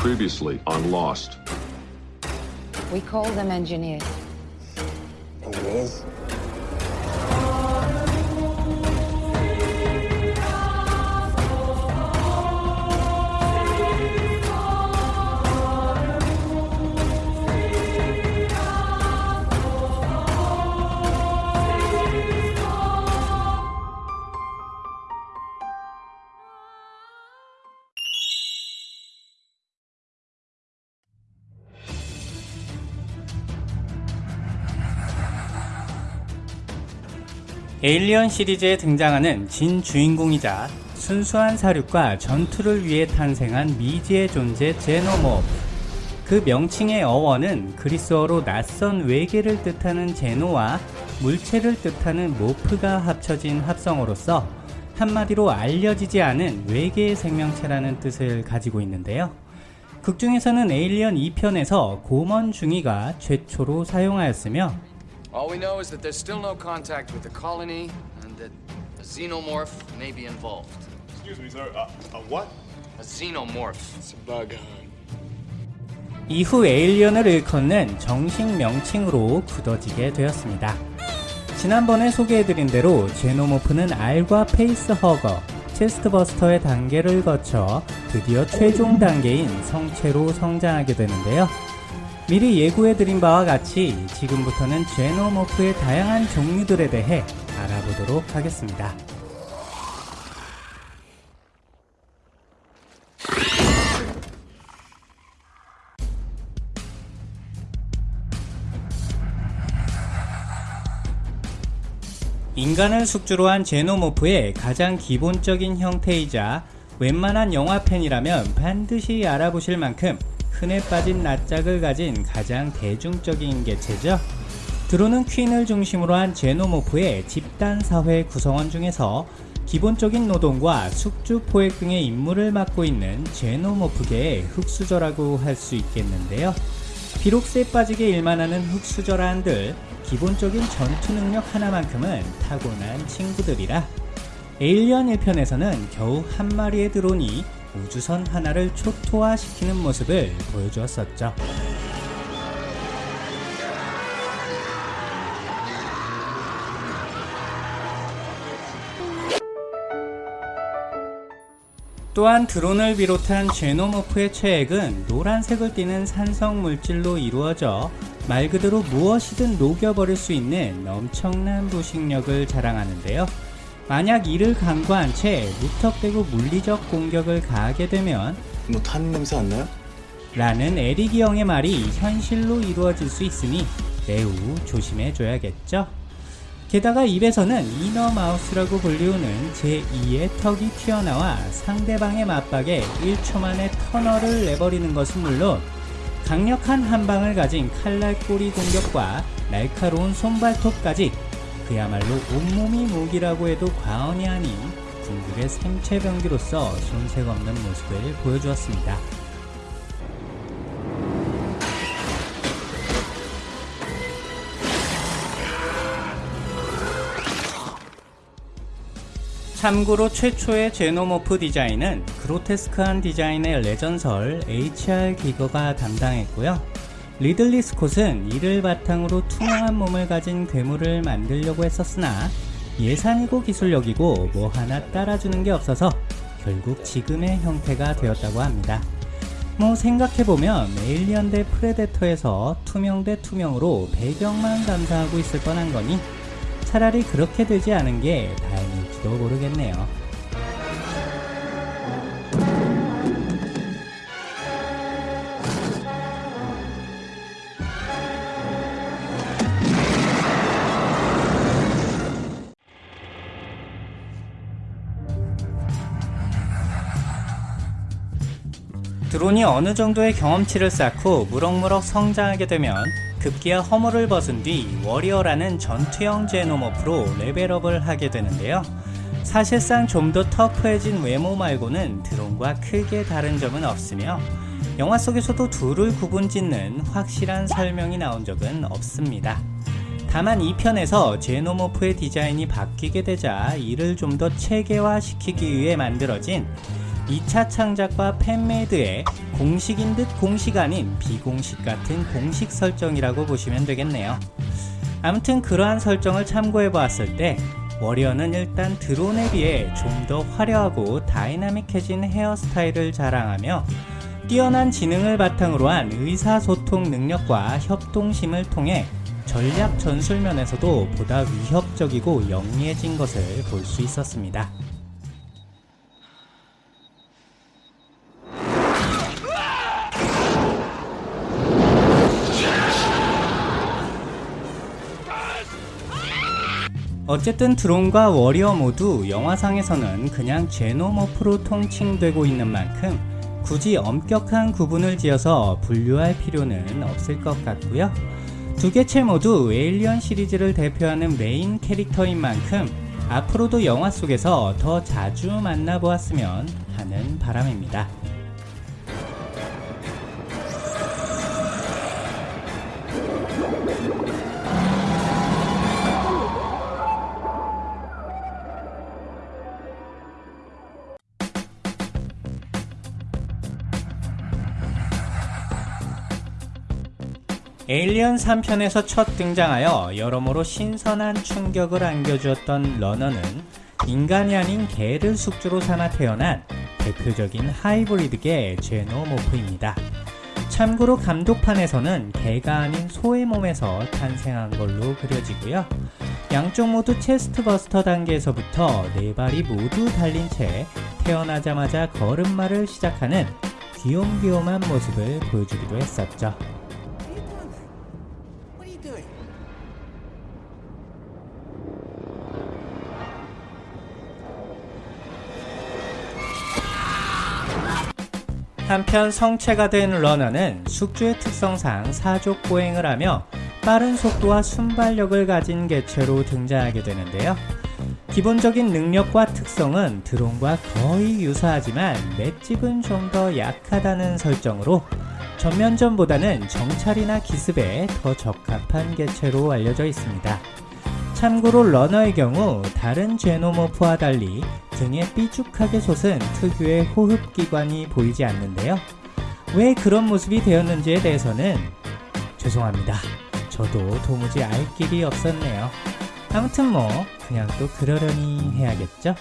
Previously on Lost. We call them engineers. Engineers? 에일리언 시리즈에 등장하는 진 주인공이자 순수한 사륙과 전투를 위해 탄생한 미지의 존재 제노모프. 그 명칭의 어원은 그리스어로 낯선 외계를 뜻하는 제노와 물체를 뜻하는 모프가 합쳐진 합성어로서 한마디로 알려지지 않은 외계의 생명체라는 뜻을 가지고 있는데요. 극중에서는 에일리언 2편에서 고먼 중이가 최초로 사용하였으며 All we know is that there's still no contact with the colony and that a xenomorph may be involved. Excuse me, sir. A, a what? A xenomorph. It's a bug. 이후 에일리언을 일컫는 정식 명칭으로 굳어지게 되었습니다. 지난번에 소개해드린 대로 제노모프는 알과 페이스허거, 체스트버스터의 단계를 거쳐 드디어 최종 단계인 성체로 성장하게 되는데요. 미리 예고해드린 바와 같이 지금부터는 제노모프의 다양한 종류들에 대해 알아보도록 하겠습니다. 인간을 숙주로 한 제노모프의 가장 기본적인 형태이자 웬만한 영화 팬이라면 반드시 알아보실 만큼 흔해 빠진 낯짝을 가진 가장 대중적인 개체죠. 드론은 퀸을 중심으로 한 제노모프의 집단 사회 구성원 중에서 기본적인 노동과 숙주 포획 등의 임무를 맡고 있는 제노모프계의 흑수저라고 할 수 있겠는데요. 비록 쎄 빠지게 일만 하는 흑수저라 한들 기본적인 전투 능력 하나만큼은 타고난 친구들이라 에일리언 1편에서는 겨우 한 마리의 드론이 우주선 하나를 초토화시키는 모습을 보여주었었죠. 또한 드론을 비롯한 제노모프의 체액은 노란색을 띠는 산성 물질로 이루어져 말 그대로 무엇이든 녹여버릴 수 있는 엄청난 부식력을 자랑하는데요. 만약 이를 간과한 채 무턱대고 물리적 공격을 가하게 되면 뭐 타는 냄새 안 나요? 라는 에릭이 형의 말이 현실로 이루어질 수 있으니 매우 조심해줘야겠죠. 게다가 입에서는 이너 마우스라고 불리우는 제2의 턱이 튀어나와 상대방의 맞박에 1초 만에 터널을 내버리는 것은 물론 강력한 한방을 가진 칼날 꼬리 공격과 날카로운 손발톱까지 그야말로 온몸이 무기라고 해도 과언이 아닌 궁극의 생체 병기로서 손색 없는 모습을 보여주었습니다. 참고로 최초의 제노모프 디자인은 그로테스크한 디자인의 레전설 HR 기거가 담당했고요. 리들리 스콧은 이를 바탕으로 투명한 몸을 가진 괴물을 만들려고 했었으나 예산이고 기술력이고 뭐 하나 따라주는 게 없어서 결국 지금의 형태가 되었다고 합니다. 뭐 생각해보면 Alien 대 Predator에서 투명 대 투명으로 배경만 감상하고 있을 뻔한 거니 차라리 그렇게 되지 않은 게 다행일지도 모르겠네요. 드론이 어느 정도의 경험치를 쌓고 무럭무럭 성장하게 되면 급기야 허물을 벗은 뒤 워리어라는 전투형 제노모프로 레벨업을 하게 되는데요. 사실상 좀 더 터프해진 외모 말고는 드론과 크게 다른 점은 없으며 영화 속에서도 둘을 구분짓는 확실한 설명이 나온 적은 없습니다. 다만 2편에서 제노모프의 디자인이 바뀌게 되자 이를 좀 더 체계화시키기 위해 만들어진 2차 창작과 fan-made의 공식인 듯 공식 아닌 비공식 같은 공식 설정이라고 보시면 되겠네요. 아무튼 그러한 설정을 참고해 보았을 때 warrior는 일단 드론에 비해 좀 더 화려하고 다이나믹해진 헤어스타일을 자랑하며 뛰어난 지능을 바탕으로 한 의사소통 능력과 협동심을 통해 전략 전술면에서도 보다 위협적이고 영리해진 것을 볼 수 있었습니다. 어쨌든 드론과 워리어 모두 영화상에서는 그냥 제노머프로 통칭되고 있는 만큼 굳이 엄격한 구분을 지어서 분류할 필요는 없을 것 같고요. 두 개체 모두 에일리언 시리즈를 대표하는 메인 캐릭터인 만큼 앞으로도 영화 속에서 더 자주 만나보았으면 하는 바람입니다. 에일리언 3편에서 첫 등장하여 여러모로 신선한 충격을 안겨주었던 러너는 인간이 아닌 개를 숙주로 삼아 태어난 대표적인 하이브리드계 제노모프입니다. 참고로 감독판에서는 개가 아닌 소의 몸에서 탄생한 걸로 그려지고요. 양쪽 모두 체스트 버스터 단계에서부터 네 발이 모두 달린 채 태어나자마자 걸음마를 시작하는 귀욤귀욤한 모습을 보여주기도 했었죠. 한편 성체가 된 러너는 숙주의 특성상 사족 보행을 하며 빠른 속도와 순발력을 가진 개체로 등장하게 되는데요. 기본적인 능력과 특성은 드론과 거의 유사하지만 맷집은 좀 더 약하다는 설정으로 전면전보다는 정찰이나 기습에 더 적합한 개체로 알려져 있습니다. 참고로 러너의 경우 다른 제노모프와 달리 등에 삐죽하게 솟은 특유의 호흡기관이 보이지 않는데요. 왜 그런 모습이 되었는지에 대해서는 죄송합니다. 저도 도무지 알 길이 없었네요. 아무튼 뭐 그냥 또 그러려니 해야겠죠?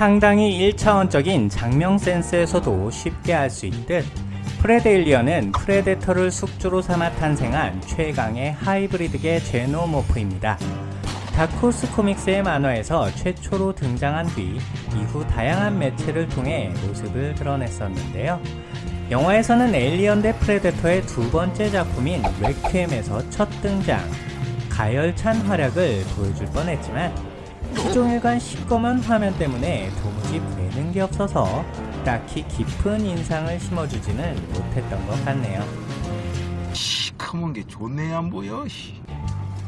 상당히 1차원적인 작명 센스에서도 쉽게 알 수 있듯 Predalien은 Predator를 숙주로 삼아 탄생한 최강의 하이브리드계 Xenomorph입니다. Dark Horse Comics의 만화에서 최초로 등장한 뒤 이후 다양한 매체를 통해 모습을 드러냈었는데요. 영화에서는 Alien 대 Predator의 두 번째 작품인 레퀴엠에서 첫 등장, 가열찬 활약을 보여줄 뻔했지만 수종일관 시꺼먼 화면 때문에 도무지 되는 게 없어서 딱히 깊은 인상을 심어주지는 못했던 것 같네요. 시커먼 게 좋네 안 보여. 씨.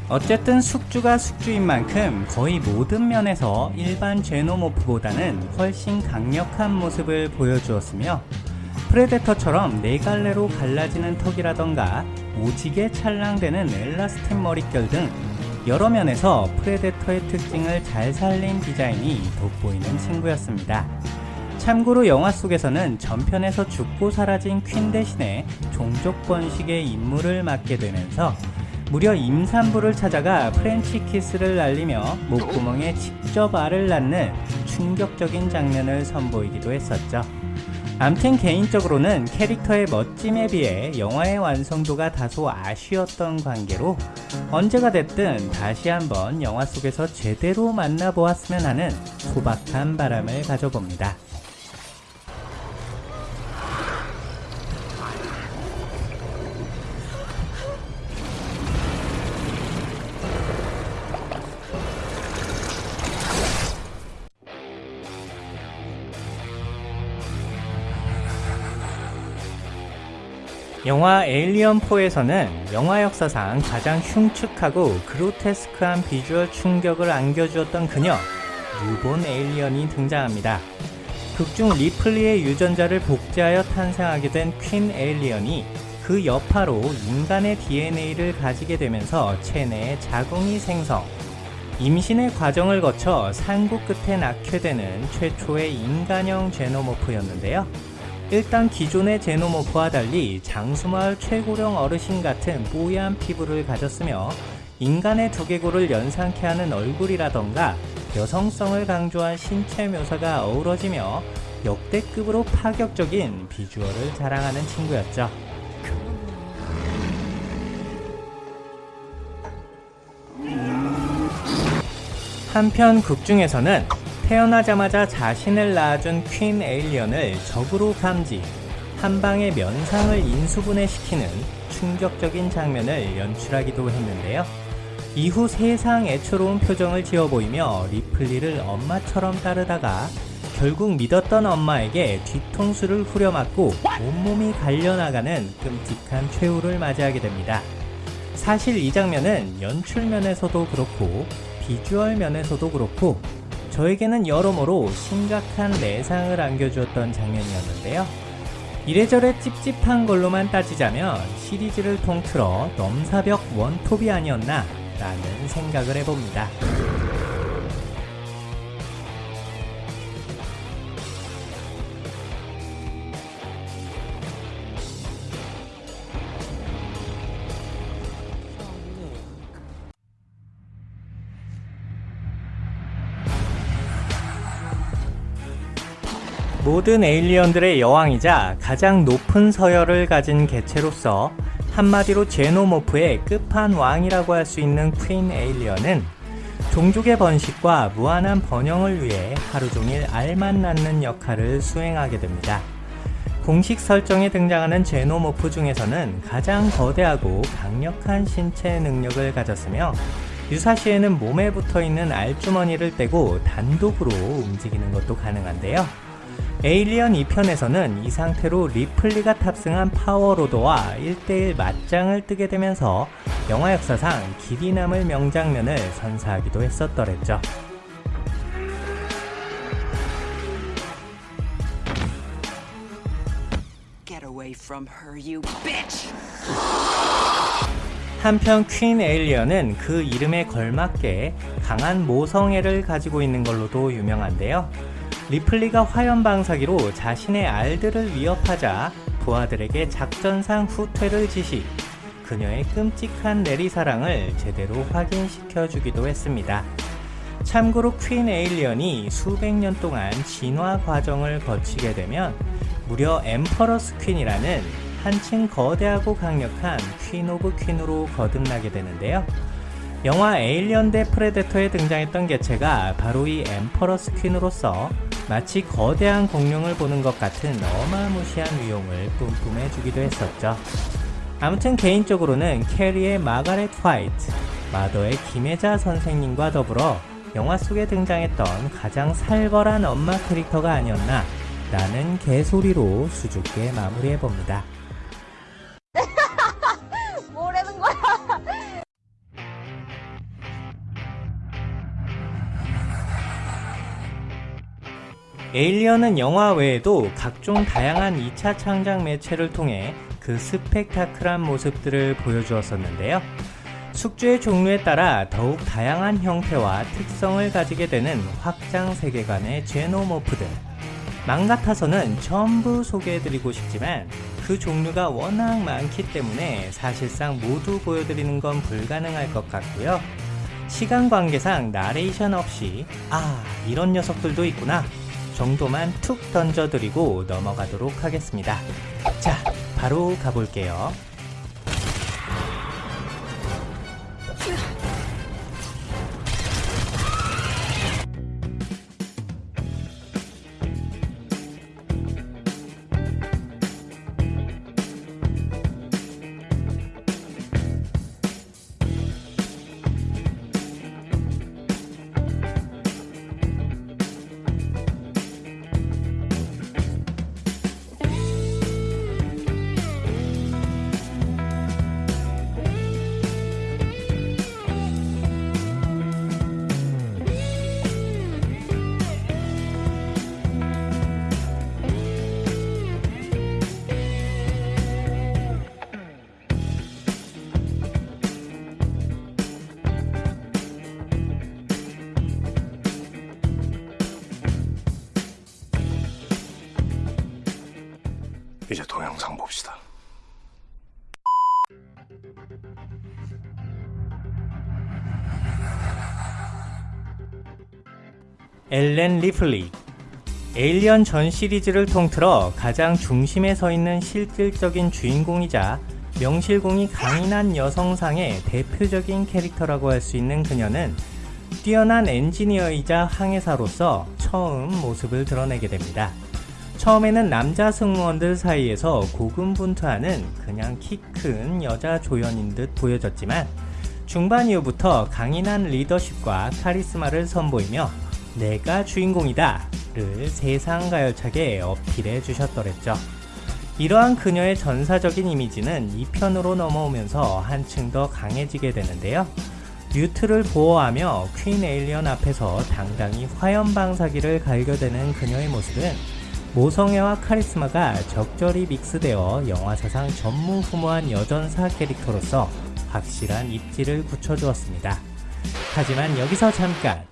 어쨌든 숙주가 숙주인 만큼 거의 모든 면에서 일반 제노모프보다는 훨씬 강력한 모습을 보여주었으며 프레데터처럼 네 갈래로 갈라지는 턱이라던가 오지게 찰랑대는 엘라스틴 머릿결 등 여러 면에서 Predator의 특징을 잘 살린 디자인이 돋보이는 친구였습니다. 참고로 영화 속에서는 전편에서 죽고 사라진 queen 대신에 종족 번식의 임무를 맡게 되면서 무려 임산부를 찾아가 French kiss를 날리며 목구멍에 직접 알을 낳는 충격적인 장면을 선보이기도 했었죠. 암튼 개인적으로는 캐릭터의 멋짐에 비해 영화의 완성도가 다소 아쉬웠던 관계로 언제가 됐든 다시 한번 영화 속에서 제대로 만나보았으면 하는 소박한 바람을 가져봅니다. 영화 Alien4에서는 영화 역사상 가장 흉측하고 그로테스크한 비주얼 충격을 안겨주었던 그녀 Newborn Alien이 등장합니다. 극중 리플리의 유전자를 복제하여 탄생하게 된 Queen Alien이 그 여파로 인간의 DNA를 가지게 되면서 체내에 자궁이 생성, 임신의 과정을 거쳐 산고 끝에 낳게 되는 최초의 인간형 Xenomorph였는데요. 일단 기존의 제노모프와 달리 장수마을 최고령 어르신 같은 뽀얀 피부를 가졌으며 인간의 두개골을 연상케 하는 얼굴이라던가 여성성을 강조한 신체 묘사가 어우러지며 역대급으로 파격적인 비주얼을 자랑하는 친구였죠. 한편 극중에서는 태어나자마자 자신을 낳아준 퀸 에일리언을 적으로 감지, 한 방에 면상을 인수분해시키는 충격적인 장면을 연출하기도 했는데요. 이후 세상 애처로운 표정을 지어 보이며 리플리를 엄마처럼 따르다가 결국 믿었던 엄마에게 뒤통수를 후려맞고 온몸이 갈려나가는 끔찍한 최후를 맞이하게 됩니다. 사실 이 장면은 연출 면에서도 그렇고 비주얼 면에서도 그렇고 저에게는 여러모로 심각한 내상을 안겨주었던 장면이었는데요. 이래저래 찝찝한 걸로만 따지자면 시리즈를 통틀어 넘사벽 원톱이 아니었나 라는 생각을 해봅니다. 모든 에일리언들의 여왕이자 가장 높은 서열을 가진 개체로서 한마디로 제노모프의 끝판왕이라고 할 수 있는 퀸 에일리언은 종족의 번식과 무한한 번영을 위해 하루 종일 알만 낳는 역할을 수행하게 됩니다. 공식 설정에 등장하는 제노모프 중에서는 가장 거대하고 강력한 신체 능력을 가졌으며 유사시에는 몸에 붙어있는 알주머니를 떼고 단독으로 움직이는 것도 가능한데요. 에일리언 2편에서는 이 상태로 리플리가 탑승한 파워로드와 1대1 맞짱을 뜨게 되면서 영화 역사상 길이 남을 명장면을 선사하기도 했었더랬죠. 한편 퀸 에일리언은 그 이름에 걸맞게 강한 모성애를 가지고 있는 걸로도 유명한데요. 리플리가 화염방사기로 자신의 알들을 위협하자 부하들에게 작전상 후퇴를 지시 그녀의 끔찍한 내리사랑을 제대로 확인시켜 주기도 했습니다. 참고로 Queen Alien이 수백 년 동안 진화 과정을 거치게 되면 무려 Empress Queen이라는 한층 거대하고 강력한 queen of queen으로 거듭나게 되는데요. 영화 Alien 대 Predator에 등장했던 개체가 바로 이 Empress Queen으로서 마치 거대한 공룡을 보는 것 같은 어마무시한 위용을 뿜뿜해 주기도 했었죠. 아무튼 개인적으로는 캐리의 마가렛 화이트, 마더의 김혜자 선생님과 더불어 영화 속에 등장했던 가장 살벌한 엄마 캐릭터가 아니었나 라는 개소리로 수줍게 마무리해봅니다. 에일리언은 영화 외에도 각종 다양한 2차 창작 매체를 통해 그 스펙타클한 모습들을 보여주었었는데요. 숙주의 종류에 따라 더욱 다양한 형태와 특성을 가지게 되는 확장 세계관의 제노모프들. 맘 같아서는 전부 소개해드리고 싶지만 그 종류가 워낙 많기 때문에 사실상 모두 보여드리는 건 불가능할 것 같고요. 시간 관계상 나레이션 없이 아 이런 녀석들도 있구나 정도만 툭 던져드리고 넘어가도록 하겠습니다. 자, 바로 가볼게요. 이제 동영상 봅시다. 엘렌 리플리 에일리언 전 시리즈를 통틀어 가장 중심에 서 있는 실질적인 주인공이자 명실공히 강인한 여성상의 대표적인 캐릭터라고 할 수 있는 그녀는 뛰어난 엔지니어이자 항해사로서 처음 모습을 드러내게 됩니다. 처음에는 남자 승무원들 사이에서 고군분투하는 그냥 키 큰 여자 조연인 듯 보여졌지만 중반 이후부터 강인한 리더십과 카리스마를 선보이며 내가 주인공이다 를 세상 가열차게 어필해 주셨더랬죠. 이러한 그녀의 전사적인 이미지는 2편으로 넘어오면서 한층 더 강해지게 되는데요. 뮤트를 보호하며 퀸 에일리언 앞에서 당당히 화염방사기를 갈겨대는 그녀의 모습은 모성애와 카리스마가 적절히 믹스되어 영화사상 전무후무한 여전사 캐릭터로서 확실한 입지를 굳혀주었습니다. 하지만 여기서 잠깐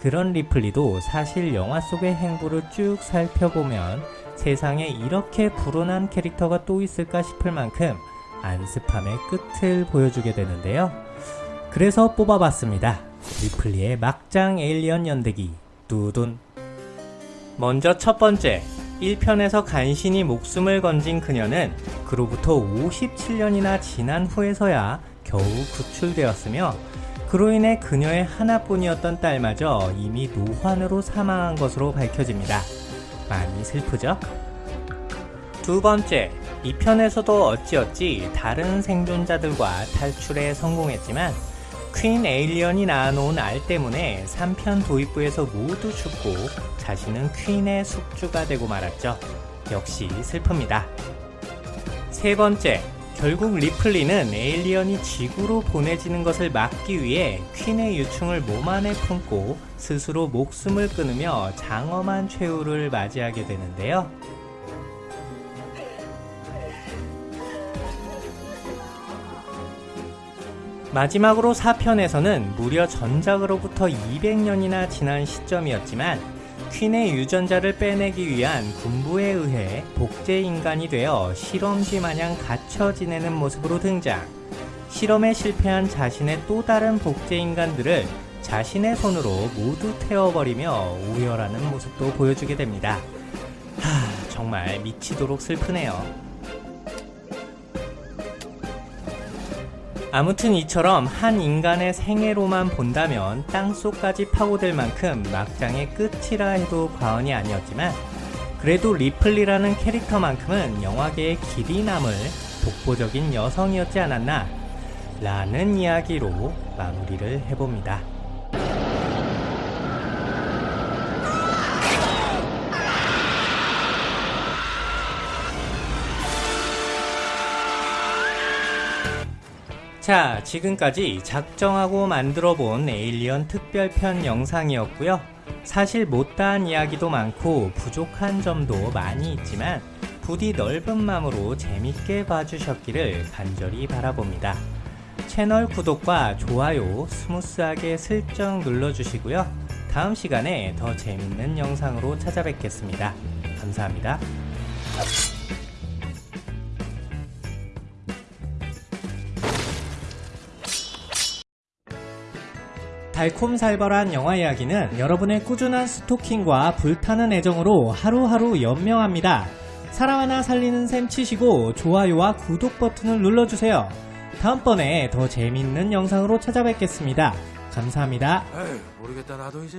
그런 리플리도 사실 영화 속의 행보를 쭉 살펴보면 세상에 이렇게 불온한 캐릭터가 또 있을까 싶을 만큼 안습함의 끝을 보여주게 되는데요. 그래서 뽑아봤습니다. 리플리의 막장 에일리언 연대기 두둔 먼저 첫 번째 1편에서 간신히 목숨을 건진 그녀는 그로부터 57년이나 지난 후에서야 겨우 구출되었으며 그로 인해 그녀의 하나뿐이었던 딸마저 이미 노환으로 사망한 것으로 밝혀집니다. 많이 슬프죠? 두 번째, 이 편에서도 어찌어찌 다른 생존자들과 탈출에 성공했지만 Queen Alien이 낳아놓은 알 때문에 3편 도입부에서 모두 죽고 자신은 queen의 숙주가 되고 말았죠. 역시 슬픕니다. 세 번째, 결국 리플리는 alien이 지구로 보내지는 것을 막기 위해 queen의 유충을 몸 안에 품고 스스로 목숨을 끊으며 장엄한 최후를 맞이하게 되는데요. 마지막으로 4편에서는 무려 전작으로부터 200년이나 지난 시점이었지만 퀸의 유전자를 빼내기 위한 군부에 의해 복제 인간이 되어 실험지 마냥 갇혀 지내는 모습으로 등장. 실험에 실패한 자신의 또 다른 복제 인간들을 자신의 손으로 모두 태워버리며 오열하는 모습도 보여주게 됩니다. 하, 정말 미치도록 슬프네요. 아무튼 이처럼 한 인간의 생애로만 본다면 땅속까지 파고들 만큼 막장의 끝이라 해도 과언이 아니었지만 그래도 리플리라는 캐릭터만큼은 영화계의 길이 남을 독보적인 여성이었지 않았나 라는 이야기로 마무리를 해봅니다. 자, 지금까지 작정하고 만들어 본 Alien 특별편 영상이었고요. 사실 못다한 이야기도 많고 부족한 점도 많이 있지만 부디 넓은 마음으로 재밌게 봐주셨기를 간절히 바라봅니다. 채널 구독과 좋아요 스무스하게 슬쩍 눌러주시고요. 다음 시간에 더 재밌는 영상으로 찾아뵙겠습니다. 감사합니다. 달콤살벌한 영화 이야기는 여러분의 꾸준한 스토킹과 불타는 애정으로 하루하루 연명합니다. 사람 하나 살리는 셈 치시고 좋아요와 구독 버튼을 눌러주세요. 다음번에 더 재밌는 영상으로 찾아뵙겠습니다. 감사합니다. 에휴 모르겠다 나도 이제